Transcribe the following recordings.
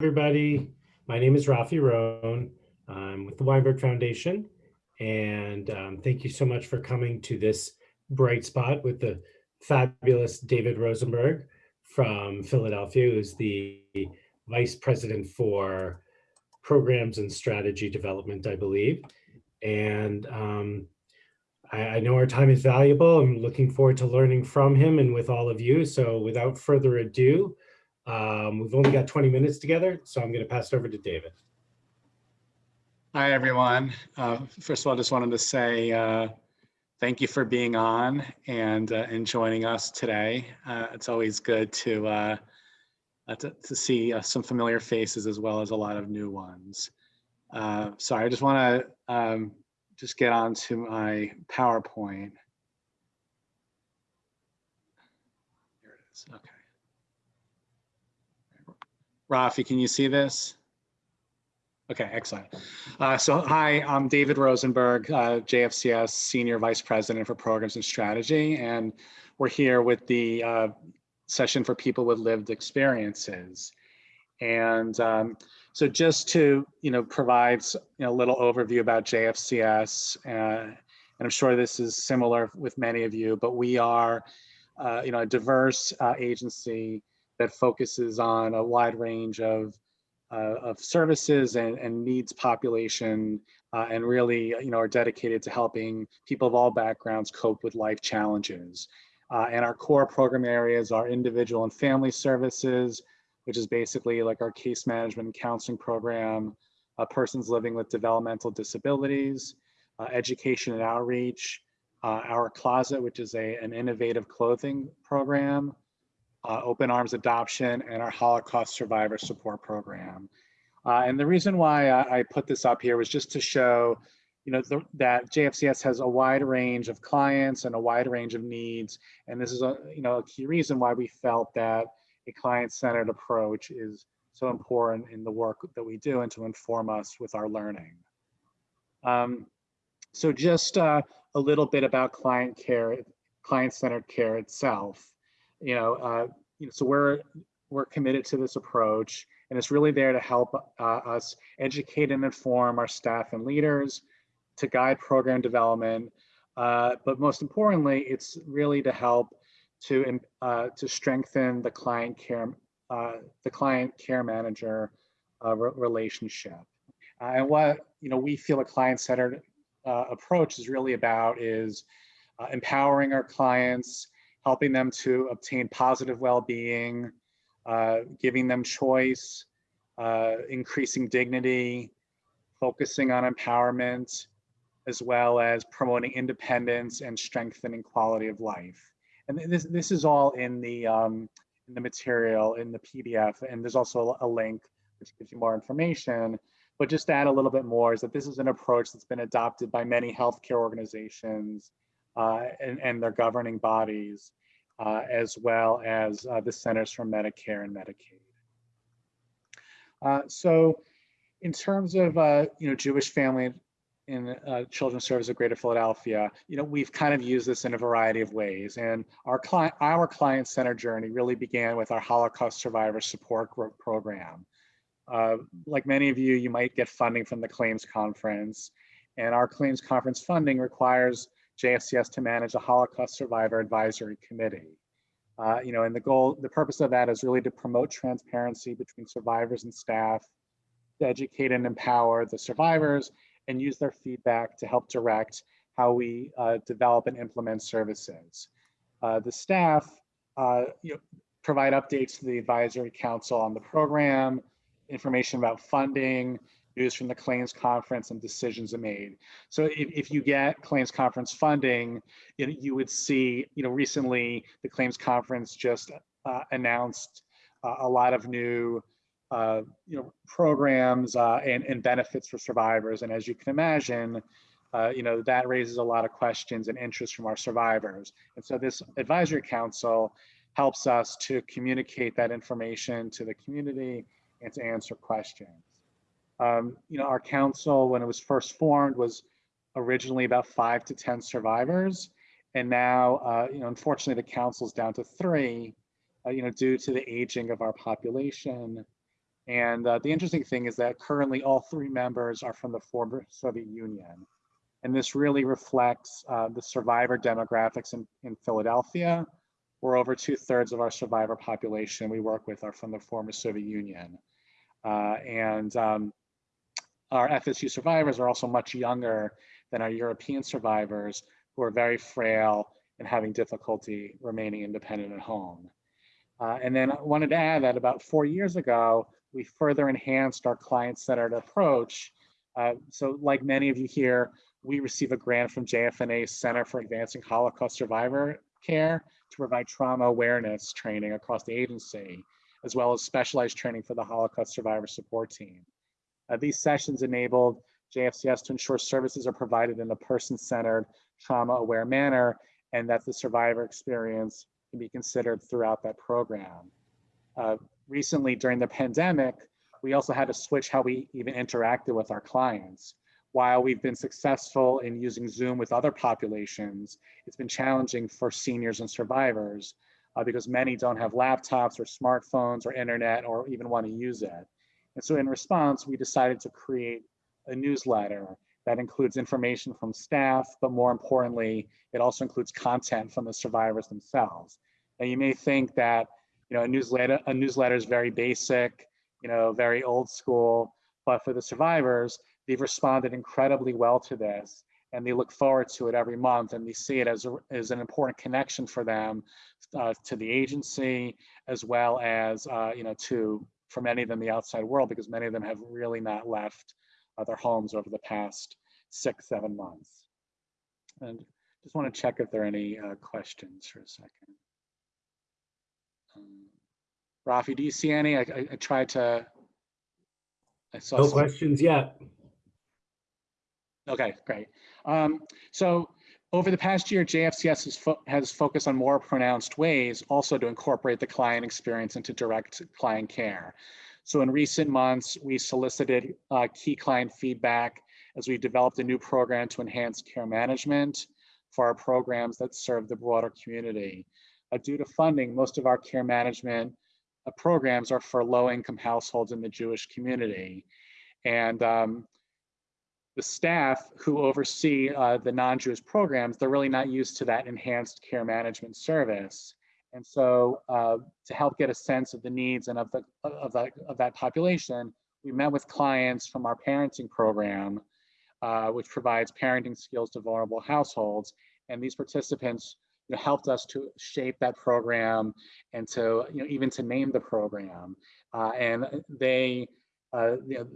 everybody. My name is Rafi Rone. I'm with the Weinberg Foundation. And um, thank you so much for coming to this bright spot with the fabulous David Rosenberg from Philadelphia, who's the Vice President for Programs and Strategy Development, I believe. And um, I, I know our time is valuable. I'm looking forward to learning from him and with all of you. So without further ado, um, we've only got 20 minutes together, so I'm going to pass it over to David. Hi, everyone. Uh, first of all, I just wanted to say uh, thank you for being on and, uh, and joining us today. Uh, it's always good to, uh, uh, to, to, see some familiar faces as well as a lot of new ones. sorry, I just want to um, just get on to my PowerPoint. Here it is. Okay. Rafi, can you see this? Okay, excellent. Uh, so hi, I'm David Rosenberg, uh, JFCS Senior Vice President for Programs and Strategy, and we're here with the uh, session for people with lived experiences. And um, so just to, you know, provide you know, a little overview about JFCS, uh, and I'm sure this is similar with many of you, but we are, uh, you know, a diverse uh, agency that focuses on a wide range of, uh, of services and, and needs population uh, and really you know, are dedicated to helping people of all backgrounds cope with life challenges. Uh, and our core program areas are individual and family services, which is basically like our case management and counseling program, uh, persons living with developmental disabilities, uh, education and outreach, uh, our closet, which is a, an innovative clothing program, uh, Open Arms Adoption, and our Holocaust Survivor Support Program. Uh, and the reason why I, I, put this up here was just to show, you know, the, that JFCS has a wide range of clients and a wide range of needs. And this is a, you know, a key reason why we felt that a client-centered approach is so important in the work that we do and to inform us with our learning. Um, so just uh, a little bit about client care, client-centered care itself you know, uh, you know, so we're we're committed to this approach, and it's really there to help uh, us educate and inform our staff and leaders, to guide program development, uh, but most importantly, it's really to help to uh, to strengthen the client care uh, the client care manager uh, re relationship. and what you know we feel a client-centered approach is really about is empowering our clients helping them to obtain positive well-being, uh, giving them choice, uh, increasing dignity, focusing on empowerment, as well as promoting independence and strengthening quality of life. And this, this is all in the, um, in the material, in the PDF, and there's also a link which gives you more information. But just to add a little bit more is that this is an approach that's been adopted by many healthcare organizations uh, and, and their governing bodies uh, as well as uh, the Centers for Medicare and Medicaid. Uh, so in terms of, uh, you know, Jewish family in uh, Children's Service of Greater Philadelphia, you know, we've kind of used this in a variety of ways. And our client, our client center journey really began with our Holocaust Survivor Support Program. Uh, like many of you, you might get funding from the claims conference. And our claims conference funding requires JFCS to manage a Holocaust Survivor Advisory Committee. Uh, you know, and the goal, the purpose of that is really to promote transparency between survivors and staff, to educate and empower the survivors, and use their feedback to help direct how we uh, develop and implement services. Uh, the staff uh, you know, provide updates to the advisory council on the program, information about funding, news from the claims conference and decisions are made. So if, if you get claims conference funding, you, would see, you know, recently the claims conference just uh, announced uh, a lot of new uh, you know, programs uh, and, and benefits for survivors. And as you can imagine, uh, you know, that raises a lot of questions and interest from our survivors. And so this advisory council helps us to communicate that information to the community and to answer questions. Um, you know, our council, when it was first formed, was originally about five to 10 survivors. And now, uh, you know, unfortunately, the council's down to three, uh, you know, due to the aging of our population And uh, the interesting thing is that currently all three members are from the former Soviet Union. And this really reflects uh, the survivor demographics in, in Philadelphia, where over two thirds of our survivor population we work with are from the former Soviet Union. Uh, and um, our FSU survivors are also much younger than our European survivors who are very frail and having difficulty remaining independent at home. Uh, and then I wanted to add that about four years ago, we further enhanced our client-centered approach. Uh, so like many of you here, we receive a grant from JFNA's Center for Advancing Holocaust Survivor Care to provide trauma awareness training across the agency, as well as specialized training for the Holocaust Survivor Support Team. Uh, these sessions enabled JFCS to ensure services are provided in a person-centered, trauma-aware manner, and that the survivor experience can be considered throughout that program. Uh, recently, during the pandemic, we also had to switch how we even interacted with our clients. While we've been successful in using Zoom with other populations, it's been challenging for seniors and survivors uh, because many don't have laptops or smartphones or internet or even want to use it. And so in response, we decided to create a newsletter that includes information from staff, but more importantly, it also includes content from the survivors themselves. Now you may think that you know a newsletter a newsletter is very basic, you know, very old school, but for the survivors, they've responded incredibly well to this and they look forward to it every month and they see it as, a, as an important connection for them uh, to the agency as well as uh, you know to for many of them the outside world because many of them have really not left uh, their homes over the past six seven months and just want to check if there are any uh, questions for a second um, Rafi, do you see any? I, I, I tried to. I saw No some- questions yet. Okay, great. Um, so over the past year, JFCS has, fo has focused on more pronounced ways also to incorporate the client experience into direct client care. So in recent months, we solicited uh, key client feedback as we developed a new program to enhance care management for our programs that serve the broader community. Uh, due to funding, most of our care management uh, programs are for low-income households in the Jewish community. And um, the staff who oversee uh, the non-Jewish programs, they're really not used to that enhanced care management service. And so uh, to help get a sense of the needs and of, the, of, that, of that population, we met with clients from our parenting program, uh, which provides parenting skills to vulnerable households. And these participants you know, helped us to shape that program and to, you know, even to name the program. Uh, and they, uh, you know,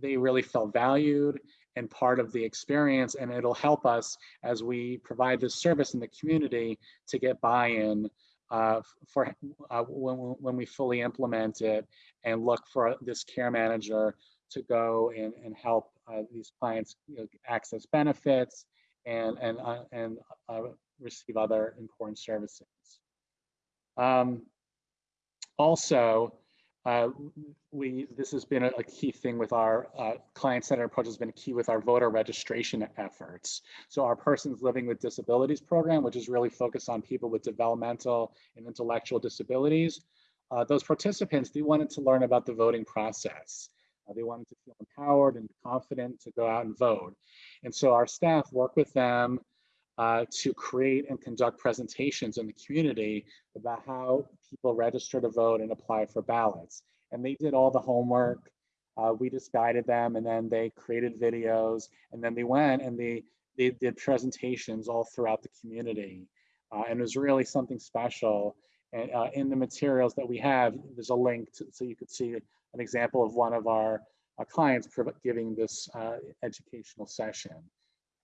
they really felt valued and part of the experience and it'll help us as we provide this service in the community to get buy-in uh, for uh, when, when we fully implement it and look for this care manager to go and, and help uh, these clients you know, access benefits and, and, uh, and uh, receive other important services. Um, also, uh, we this has been a, a key thing with our uh, client-centered approach has been key with our voter registration efforts. So our Persons Living with Disabilities program, which is really focused on people with developmental and intellectual disabilities, uh, those participants, they wanted to learn about the voting process. Uh, they wanted to feel empowered and confident to go out and vote. And so our staff work with them uh, to create and conduct presentations in the community about how people register to vote and apply for ballots. And they did all the homework. Uh, we just guided them and then they created videos and then they went and they, they did presentations all throughout the community. Uh, and it was really something special. And uh, in the materials that we have, there's a link to, so you could see an example of one of our, our clients giving this uh, educational session.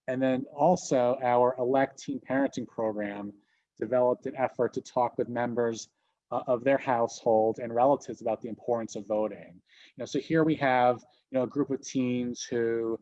And then also our elect teen parenting program developed an effort to talk with members uh, of their household and relatives about the importance of voting. You know, so here we have, you know, a group of teens who,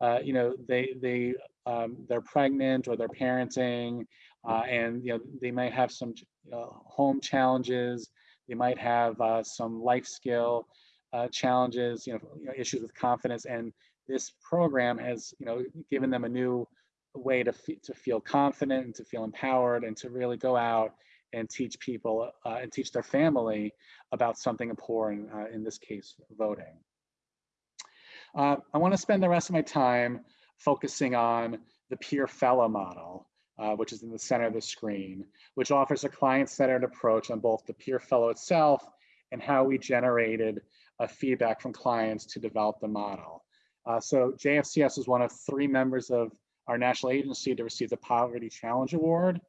uh, you know, they they um, they're pregnant or they're parenting, uh, and you know they might have some uh, home challenges. They might have uh, some life skill uh, challenges, you know, you know, issues with confidence, and this program has, you know, given them a new way to, to feel confident and to feel empowered and to really go out and teach people uh, and teach their family about something important, uh, in this case, voting. Uh, I want to spend the rest of my time focusing on the peer fellow model, uh, which is in the center of the screen, which offers a client-centered approach on both the peer fellow itself and how we generated uh, feedback from clients to develop the model. Uh, so JFCS is one of three members of our national agency to receive the Poverty Challenge Award,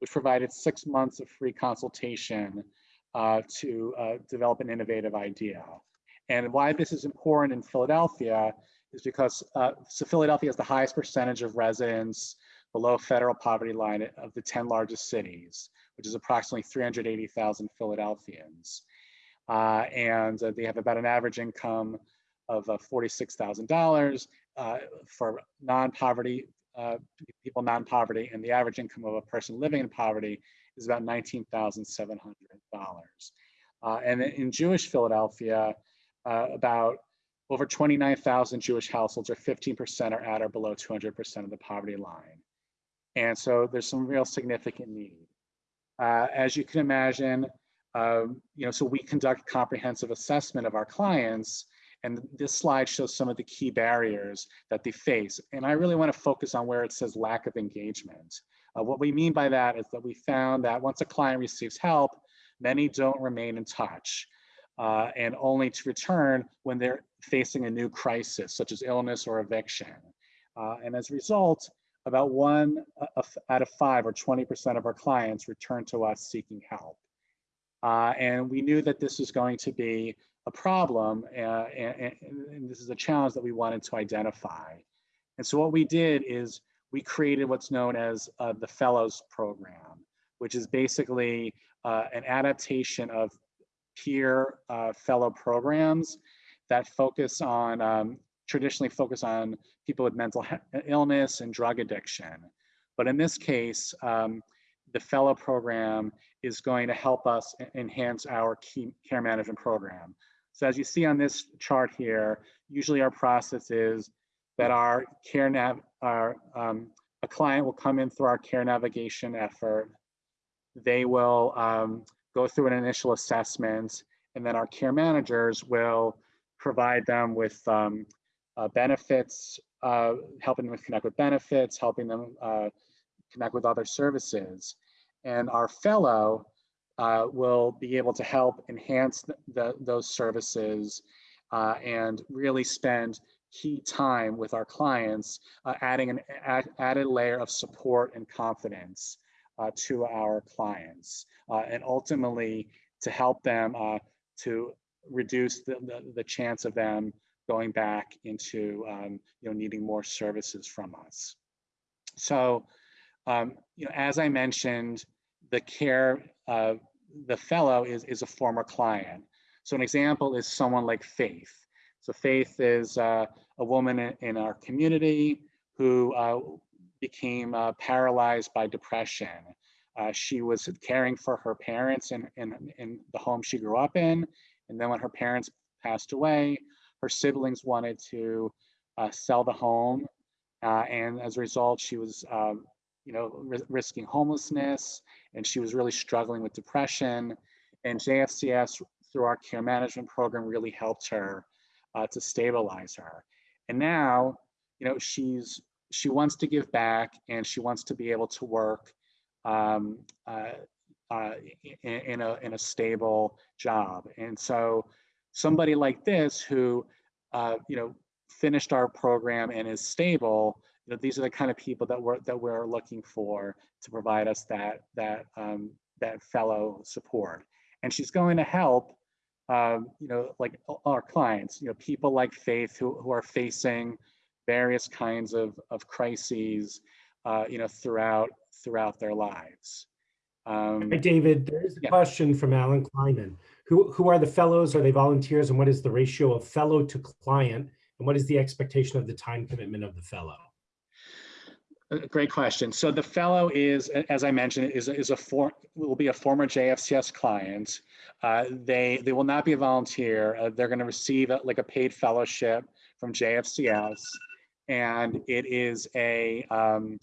which provided six months of free consultation uh, to uh, develop an innovative idea. And why this is important in Philadelphia is because uh, so Philadelphia has the highest percentage of residents below federal poverty line of the 10 largest cities, which is approximately 380,000 Philadelphians. Uh, and uh, they have about an average income of uh, $46,000 uh, for non-poverty, uh, people non-poverty, and the average income of a person living in poverty is about $19,700. Uh, and in Jewish Philadelphia, about over 29,000 Jewish households or 15% are at or below 200% of the poverty line. And so there's some real significant need. Uh, as you can imagine, um, you know, so we conduct comprehensive assessment of our clients and this slide shows some of the key barriers that they face. And I really wanna focus on where it says lack of engagement. Uh, what we mean by that is that we found that once a client receives help, many don't remain in touch uh, and only to return when they're facing a new crisis, such as illness or eviction. Uh, and as a result, about one uh, out of five or 20% of our clients return to us seeking help. Uh, and we knew that this was going to be a problem uh, and, and, this is a challenge that we wanted to identify. And so what we did is we created what's known as uh, the Fellows Program, which is basically uh, an adaptation of peer uh, fellow programs that focus on, um, traditionally focus on people with mental illness and drug addiction. But in this case, um, the fellow program is going to help us enhance our care management program. So as you see on this chart here, usually our process is that our care nav, our, um, a client will come in through our care navigation effort. They will um, go through an initial assessment and then our care managers will provide them with um, uh, benefits, uh, helping them connect with benefits, helping them uh, connect with other services. And our fellow uh, will be able to help enhance the, those services uh, and really spend key time with our clients, uh, adding an added layer of support and confidence to our clients. and ultimately, to help them to reduce the, the, the, chance of them going back into um, you know needing more services from us. So um, you know as I mentioned, the care uh, the fellow is is a former client. So an example is someone like Faith. So Faith is uh, a woman in, our community who uh, became uh, paralyzed by depression. Uh, she was caring for her parents in, in, in the home she grew up in. And then when her parents passed away, her siblings wanted to uh, sell the home. And as a result, she was, um, you know, risking homelessness and she was really struggling with depression. And JFCS, through our care management program, really helped her uh, to stabilize her. And now, you know, she's she wants to give back and she wants to be able to work um, uh, uh, in, in, a, in a stable job. And so somebody like this who, uh, you know, finished our program and is stable, you know, these are the kind of people that we're, that we're looking for to provide us that, that, um, that fellow support. And she's going to help, um, you know, like our clients, you know, people like Faith who, who are facing various kinds of, of crises, uh, you know, throughout throughout their lives. Um, Hi, David, there is a yeah. question from Alan Kleiman. Who, who are the fellows? Are they volunteers? And what is the ratio of fellow to client? And what is the expectation of the time commitment of the fellow? Great question. So the fellow is, as I mentioned, is, is a for, will be a former JFCS client. Uh, they they will not be a volunteer. Uh, they're going to receive a, like a paid fellowship from JFCS, and it is a um,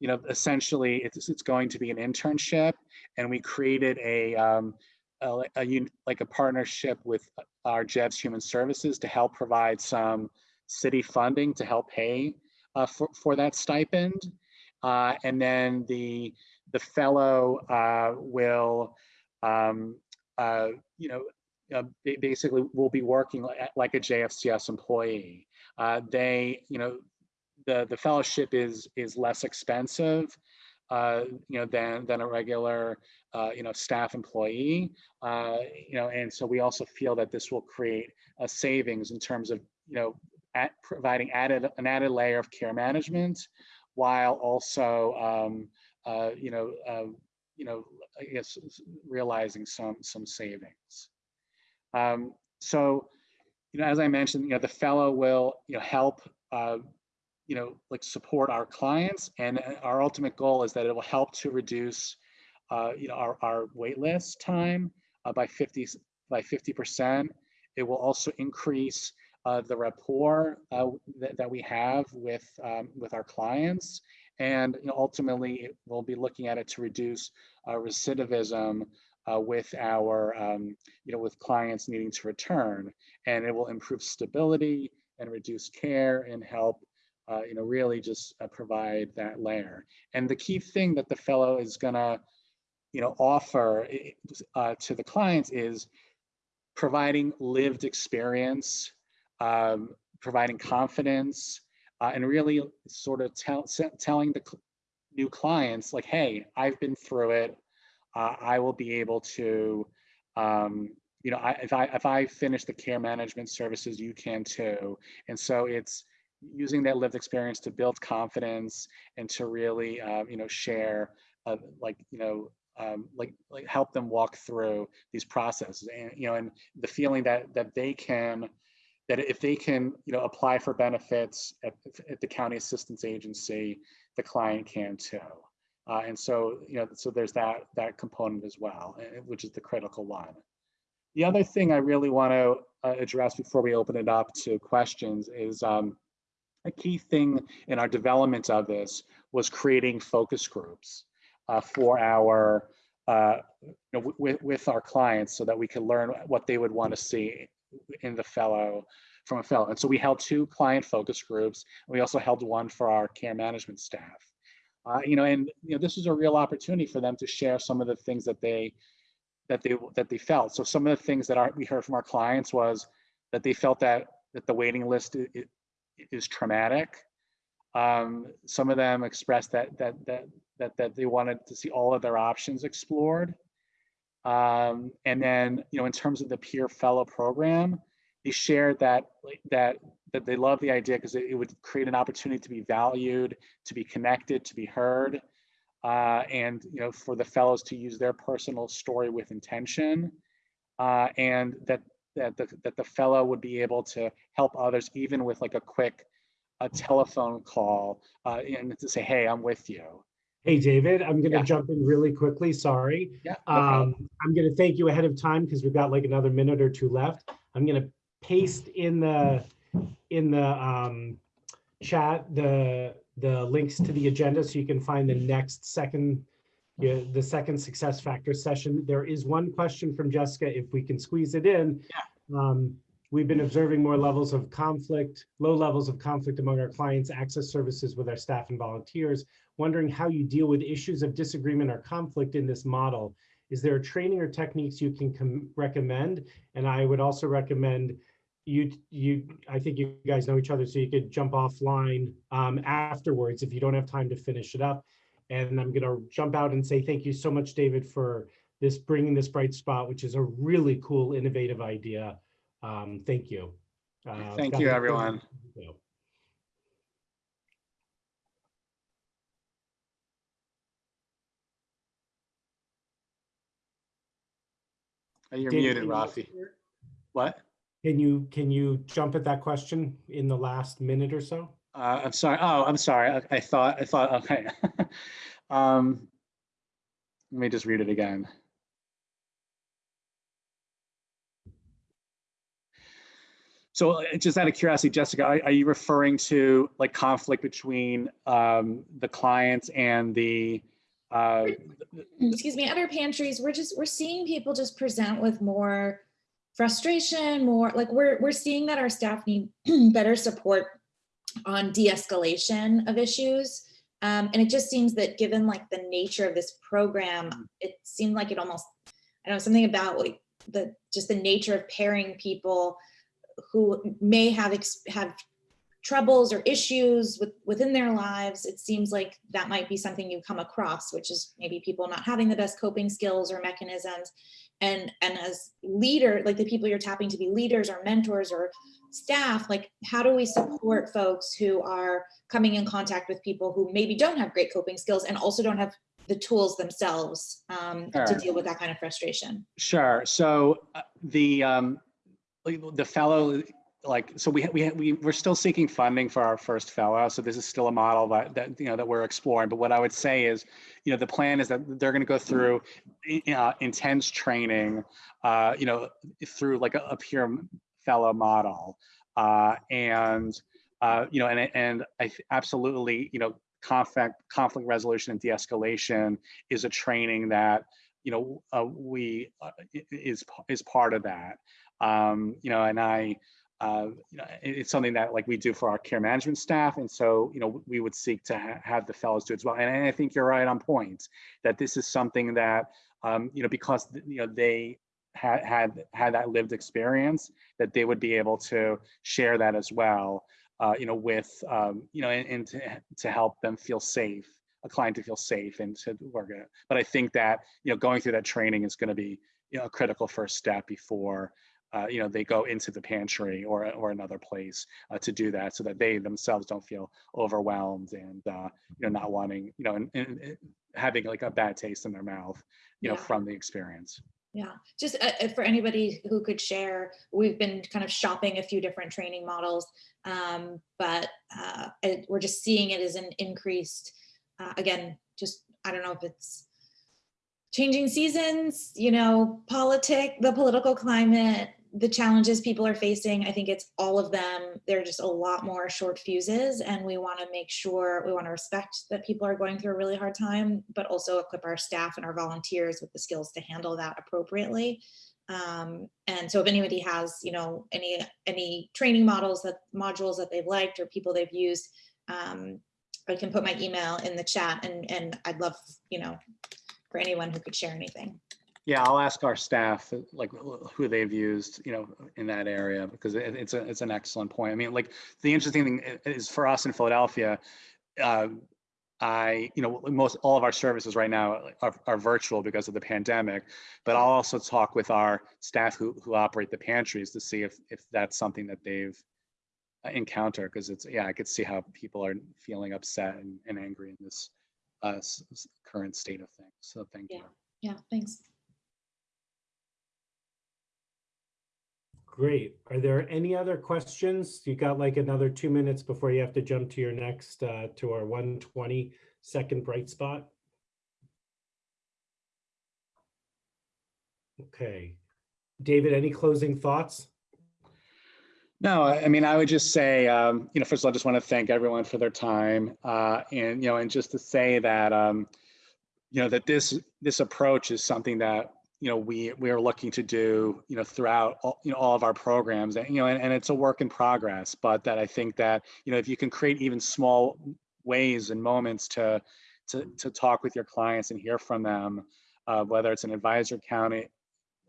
you know, essentially it's, it's going to be an internship and we created a, um, a, a like a partnership with our Jeffs Human Services to help provide some city funding to help pay uh, for, for that stipend. Uh, and then the, the fellow uh, will, um, uh, you know, uh, basically will be working like a JFCS employee. Uh, they, you know, the, the fellowship is, is less expensive, uh, you know, than, than a regular, uh, you know, staff employee. Uh, you know, and so we also feel that this will create a savings in terms of, you know, at providing added, an added layer of care management while also, um, uh, you know, uh, you know, I guess realizing some, some savings. Um, so, you know, as I mentioned, you know, the fellow will, you know, help, uh, you know, like support our clients and uh, our ultimate goal is that it will help to reduce, uh, you know, our, our wait list time uh, by fifty by 50%. It will also increase uh, the rapport uh, that, we have with, um, with our clients. And you know, ultimately, we'll be looking at it to reduce uh, recidivism uh, with our, um, you know, with clients needing to return. And it will improve stability and reduce care and help, uh, you know, really just uh, provide that layer. And the key thing that the fellow is gonna, you know, offer uh, to the clients is providing lived experience, um, providing confidence, uh, and really sort of tell, telling the new clients like, hey, I've been through it. Uh, I will be able to, um, you know, I, if I if I finish the care management services, you can too. And so it's using that lived experience to build confidence and to really, um, you know, share, uh, like, you know, um, like like help them walk through these processes and you know and the feeling that that they can that if they can you know apply for benefits at, at the county assistance agency the client can too. Uh, and so you know so there's that that component as well eh, which is the critical one. The other thing i really want to uh, address before we open it up to questions is um, a key thing in our development of this was creating focus groups uh, for our uh, you know, with, with our clients so that we can learn what they would want to see in the fellow from a fellow. And so we held two client focus groups. We also held one for our care management staff. Uh, you know, and you know, this was a real opportunity for them to share some of the things that they that they that they felt. So some of the things that our, we heard from our clients was that they felt that that the waiting list i- i- is traumatic. Um, some of them expressed that that that that that they wanted to see all of their options explored. Um, and then, you know, in terms of the peer fellow program, they shared that that that they love the idea because it, it would create an opportunity to be valued, to be connected, to be heard, uh, and you know, for the fellows to use their personal story with intention, uh, and that that the, that the fellow would be able to help others even with like a quick a telephone call uh, and to say, hey, I'm with you. Hey, David, I'm going to Yeah. jump in really quickly. Sorry. Yeah. no. Um, I'm going to thank you ahead of time because we've got like another minute or two left. I'm going to paste in the in the um, chat the the links to the agenda so you can find the next second yeah, the second success factor session. There is one question from Jessica, if we can squeeze it in. Um, we've been observing more levels of conflict, low levels of conflict among our clients, access services with our staff and volunteers. Wondering how you deal with issues of disagreement or conflict in this model. Is there a training or techniques you can recommend? And I would also recommend you, you, I think you guys know each other, so you could jump offline um, afterwards if you don't have time to finish it up. And I'm gonna jump out and say thank you so much, David, for this, bringing this bright spot, which is a really cool, innovative idea. Um, thank you. Uh, Thank you, everyone. You're David, muted, you- Rafi. What? Can you, can you jump at that question in the last minute or so? Uh, I'm sorry. Oh, I'm sorry. I, I thought, I thought, okay. um, let me just read it again. So uh, just out of curiosity, Jessica, are, are you referring to like conflict between um, the clients and the, uh, excuse me, other pantries, we're just, we're seeing people just present with more frustration, more, like, we're, we're seeing that our staff need better support on de-escalation of issues. Um, and it just seems that given like the nature of this program, it seemed like it almost, I don't know, something about like the, just the nature of pairing people who may have, have troubles or issues with, within their lives, it seems like that might be something you come across, which is maybe people not having the best coping skills or mechanisms. And, and as leader, like the people you're tapping to be leaders or mentors or staff, like how do we support folks who are coming in contact with people who maybe don't have great coping skills and also don't have the tools themselves um, to deal with that kind of frustration? Sure. So uh, the um, the fellow, like, so we we we we're still seeking funding for our first fellow. So this is still a model that that you know that we're exploring. But what I would say is, you know, the plan is that they're going to go through i- uh, intense training, uh, you know, through like a, a peer fellow model, uh, and uh, you know, and and I absolutely, you know, conflict conflict resolution and de-escalation is a training that you know uh, we uh, is is part of that um you know and i uh you know it's something that like we do for our care management staff and so you know we would seek to ha- have the fellows do as well and i think you're right on point that this is something that um you know because you know they had had had that lived experience that they would be able to share that as well uh you know with um you know and, and to, to help them feel safe a client to feel safe and to work it. But I think that, you know, going through that training is going to be, you know, a critical first step before, uh, you know, they go into the pantry or, or another place uh, to do that so that they themselves don't feel overwhelmed and, uh, you know, not wanting, you know, and, and and having like a bad taste in their mouth, you know, Yeah. from the experience. Yeah, just uh, uh, for anybody who could share, we've been kind of shopping a few different training models, um, but uh, it, we're just seeing it as an increased, uh, again, just, I don't know if it's changing seasons, you know, politic, the political climate, the challenges people are facing. I think it's all of them. There are just a lot more short fuses and we want to make sure, we want to respect that people are going through a really hard time, but also equip our staff and our volunteers with the skills to handle that appropriately. Um, and so if anybody has, you know, any, any training models that modules that they've liked or people they've used, um, I can put my email in the chat and, and I'd love, you know, for anyone who could share anything. Yeah, I'll ask our staff, uh, like who they've used, you know, in that area, because it, it's a, it's an excellent point. I mean, like, the interesting thing is for us in Philadelphia, uh, I, you know, most, all of our services right now are, are virtual because of the pandemic, but I'll also talk with our staff who, who operate the pantries to see if, if that's something that they've uh, encountered, because it's, yeah, I could see how people are feeling upset and, and angry in this uh, current state of things. So thank you. Yeah, thanks. Great. Are there any other questions? You got like another two minutes before you have to jump to your next, uh, to our 120 second bright spot. Okay. David, any closing thoughts? No, I mean, I would just say, um, you know, first of all, I just want to thank everyone for their time. Uh, and, you know, and just to say that, um, you know, that this, this approach is something that, you know, we, we are looking to do, you know, throughout, all, you know, all of our programs and, you know, and, and it's a work in progress, but that I think that, you know, if you can create even small ways and moments to, to, to talk with your clients and hear from them, uh, whether it's an advisory county,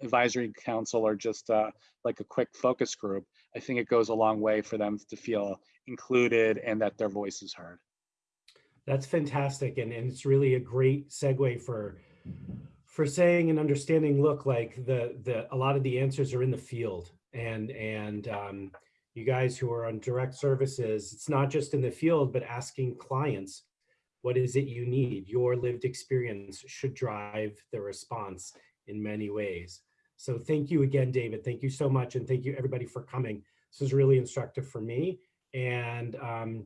advisory council or just, uh, like a quick focus group, I think it goes a long way for them to feel included and that their voice is heard. That's fantastic. And, and it's really a great segue for, for saying and understanding, look, like the, the, a lot of the answers are in the field and, and, um, you guys who are on direct services, it's not just in the field, but asking clients, what is it you need? Your lived experience should drive the response in many ways. So thank you again, David. Thank you so much. And thank you everybody for coming. This was really instructive for me. And um,